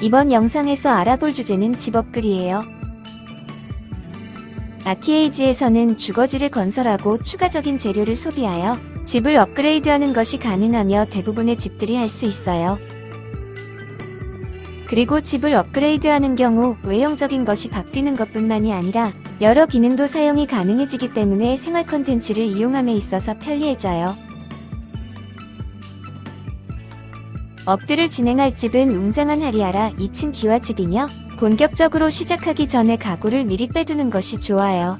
이번 영상에서 알아볼 주제는 집업글이에요. 아키에이지에서는 주거지를 건설하고 추가적인 재료를 소비하여 집을 업그레이드하는 것이 가능하며 대부분의 집들이 할 수 있어요. 그리고 집을 업그레이드하는 경우 외형적인 것이 바뀌는 것뿐만이 아니라 여러 기능도 사용이 가능해지기 때문에 생활 컨텐츠를 이용함에 있어서 편리해져요. 업들을 진행할 집은 웅장한 하리아라 2층 기와집이며 본격적으로 시작하기 전에 가구를 미리 빼두는 것이 좋아요.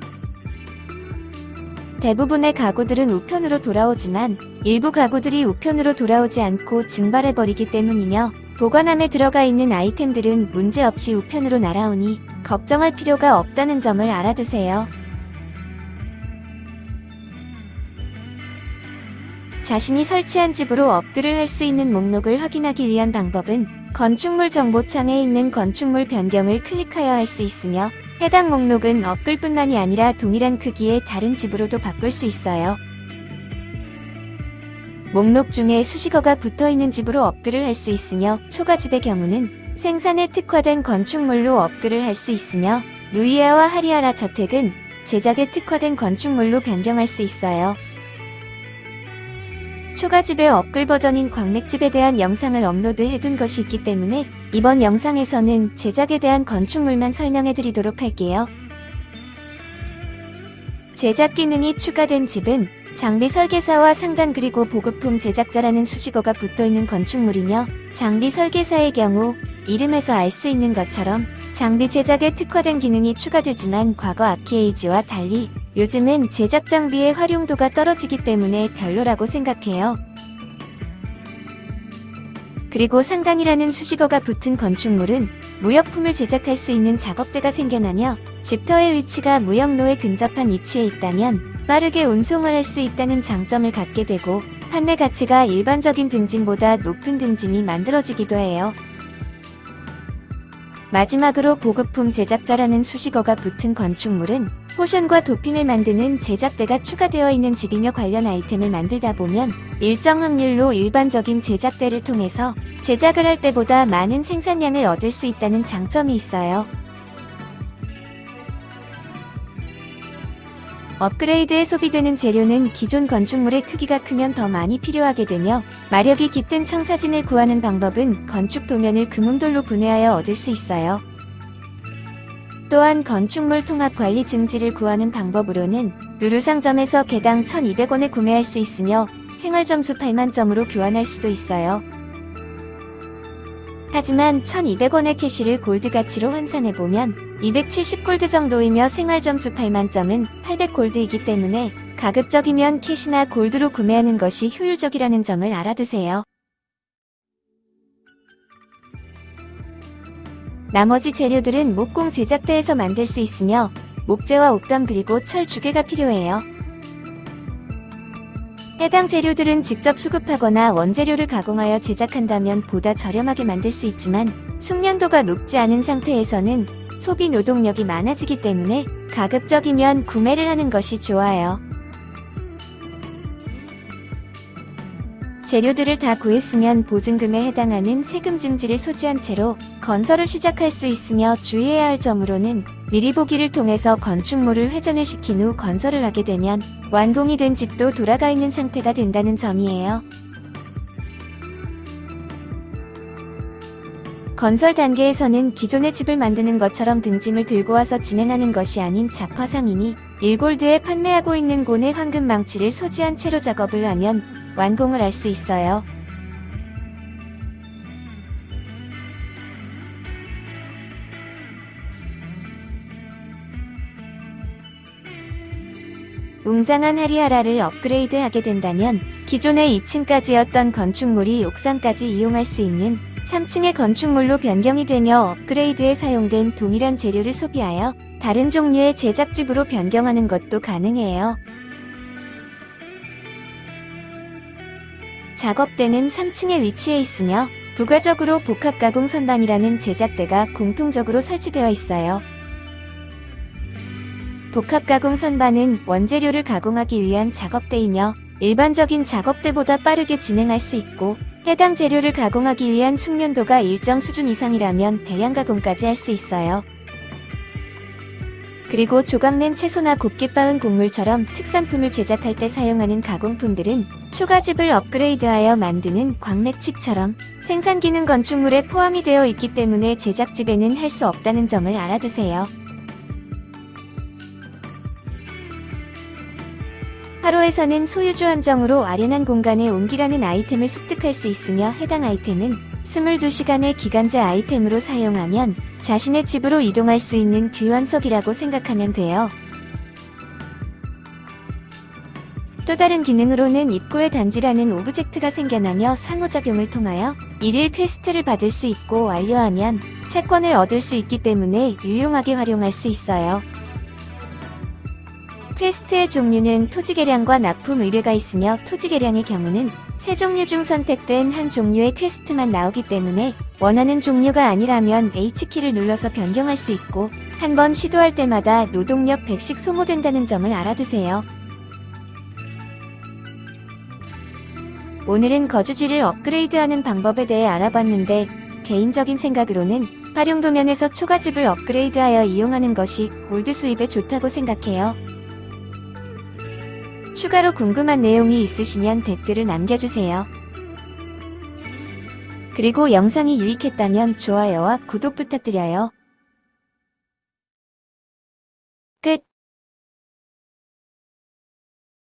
대부분의 가구들은 우편으로 돌아오지만 일부 가구들이 우편으로 돌아오지 않고 증발해버리기 때문이며 보관함에 들어가 있는 아이템들은 문제없이 우편으로 날아오니 걱정할 필요가 없다는 점을 알아두세요. 자신이 설치한 집으로 업글을 할 수 있는 목록을 확인하기 위한 방법은 건축물 정보창에 있는 건축물 변경을 클릭하여 할 수 있으며 해당 목록은 업글뿐만이 아니라 동일한 크기의 다른 집으로도 바꿀 수 있어요. 목록 중에 수식어가 붙어있는 집으로 업글을 할 수 있으며 초가집의 경우는 생산에 특화된 건축물로 업글을 할 수 있으며 누이아와 하리아라 저택은 제작에 특화된 건축물로 변경할 수 있어요. 초가집의 업글 버전인 광맥집에 대한 영상을 업로드해둔 것이 있기 때문에 이번 영상에서는 제작에 대한 건축물만 설명해드리도록 할게요. 제작 기능이 추가된 집은 장비 설계사와 상단 그리고 보급품 제작자라는 수식어가 붙어있는 건축물이며 장비 설계사의 경우 이름에서 알 수 있는 것처럼 장비 제작에 특화된 기능이 추가되지만 과거 아키에이지와 달리 요즘은 제작 장비의 활용도가 떨어지기 때문에 별로라고 생각해요. 그리고 상단이라는 수식어가 붙은 건축물은 무역품을 제작할 수 있는 작업대가 생겨나며 집터의 위치가 무역로에 근접한 위치에 있다면 빠르게 운송을 할 수 있다는 장점을 갖게 되고 판매 가치가 일반적인 등짐보다 높은 등짐이 만들어지기도 해요. 마지막으로 보급품 제작자라는 수식어가 붙은 건축물은 포션과 도핑을 만드는 제작대가 추가되어 있는 집이며 관련 아이템을 만들다 보면 일정 확률로 일반적인 제작대를 통해서 제작을 할 때보다 많은 생산량을 얻을 수 있다는 장점이 있어요. 업그레이드에 소비되는 재료는 기존 건축물의 크기가 크면 더 많이 필요하게 되며 마력이 깃든 청사진을 구하는 방법은 건축 도면을 금음돌로 분해하여 얻을 수 있어요. 또한 건축물 통합 관리 증지를 구하는 방법으로는 루루 상점에서 개당 1200원에 구매할 수 있으며 생활 점수 8만 점으로 교환할 수도 있어요. 하지만 1200원의 캐시를 골드 가치로 환산해보면 270골드 정도이며 생활점수 8만점은 800골드이기 때문에 가급적이면 캐시나 골드로 구매하는 것이 효율적이라는 점을 알아두세요. 나머지 재료들은 목공 제작대에서 만들 수 있으며 목재와 옥담 그리고 철 주개가 필요해요. 해당 재료들은 직접 수급하거나 원재료를 가공하여 제작한다면 보다 저렴하게 만들 수 있지만 숙련도가 높지 않은 상태에서는 소비 노동력이 많아지기 때문에 가급적이면 구매를 하는 것이 좋아요. 재료들을 다 구했으면 보증금에 해당하는 세금 증지를 소지한 채로 건설을 시작할 수 있으며 주의해야 할 점으로는 미리 보기를 통해서 건축물을 회전을 시킨 후 건설을 하게 되면 완공이 된 집도 돌아가 있는 상태가 된다는 점이에요. 건설 단계에서는 기존의 집을 만드는 것처럼 등짐을 들고 와서 진행하는 것이 아닌 자화상이니 1골드에 판매하고 있는 곤의 황금 망치를 소지한 채로 작업을 하면 완공을 할수 있어요. 웅장한 하리하라를 업그레이드하게 된다면 기존의 2층까지였던 건축물이 옥상까지 이용할 수 있는 3층의 건축물로 변경이 되며 업그레이드에 사용된 동일한 재료를 소비하여 다른 종류의 제작집으로 변경하는 것도 가능해요. 작업대는 3층에 위치해 있으며 부가적으로 복합가공 선반이라는 제작대가 공통적으로 설치되어 있어요. 복합가공 선반은 원재료를 가공하기 위한 작업대이며 일반적인 작업대보다 빠르게 진행할 수 있고 해당 재료를 가공하기 위한 숙련도가 일정 수준 이상이라면 대량 가공까지 할 수 있어요. 그리고 조각낸 채소나 곱게 빻은 곡물처럼 특산품을 제작할 때 사용하는 가공품들은 초가집을 업그레이드하여 만드는 광맥칩처럼 생산 기능 건축물에 포함이 되어 있기 때문에 제작집에는 할 수 없다는 점을 알아두세요. 하루에서는 소유주 함정으로 아련한 공간에 옮기라는 아이템을 습득할 수 있으며 해당 아이템은 22시간의 기간제 아이템으로 사용하면 자신의 집으로 이동할 수 있는 귀환석이라고 생각하면 돼요. 또 다른 기능으로는 입구에 단지라는 오브젝트가 생겨나며 상호작용을 통하여 일일 퀘스트를 받을 수 있고 완료하면 채권을 얻을 수 있기 때문에 유용하게 활용할 수 있어요. 퀘스트의 종류는 토지 개량과 납품 의뢰가 있으며 토지 개량의 경우는 세 종류 중 선택된 한 종류의 퀘스트만 나오기 때문에 원하는 종류가 아니라면 H키를 눌러서 변경할 수 있고 한 번 시도할 때마다 노동력 100씩 소모된다는 점을 알아두세요. 오늘은 거주지를 업그레이드하는 방법에 대해 알아봤는데 개인적인 생각으로는 활용 도면에서 초가집을 업그레이드하여 이용하는 것이 골드 수입에 좋다고 생각해요. 추가로 궁금한 내용이 있으시면 댓글을 남겨주세요. 그리고 영상이 유익했다면 좋아요와 구독 부탁드려요.